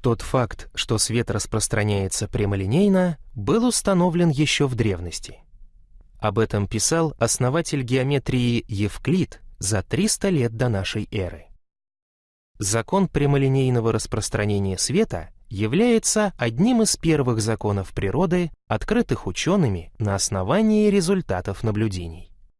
Тот факт, что свет распространяется прямолинейно, был установлен еще в древности. Об этом писал основатель геометрии Евклид за 300 лет до нашей эры. Закон прямолинейного распространения света является одним из первых законов природы, открытых учеными на основании результатов наблюдений.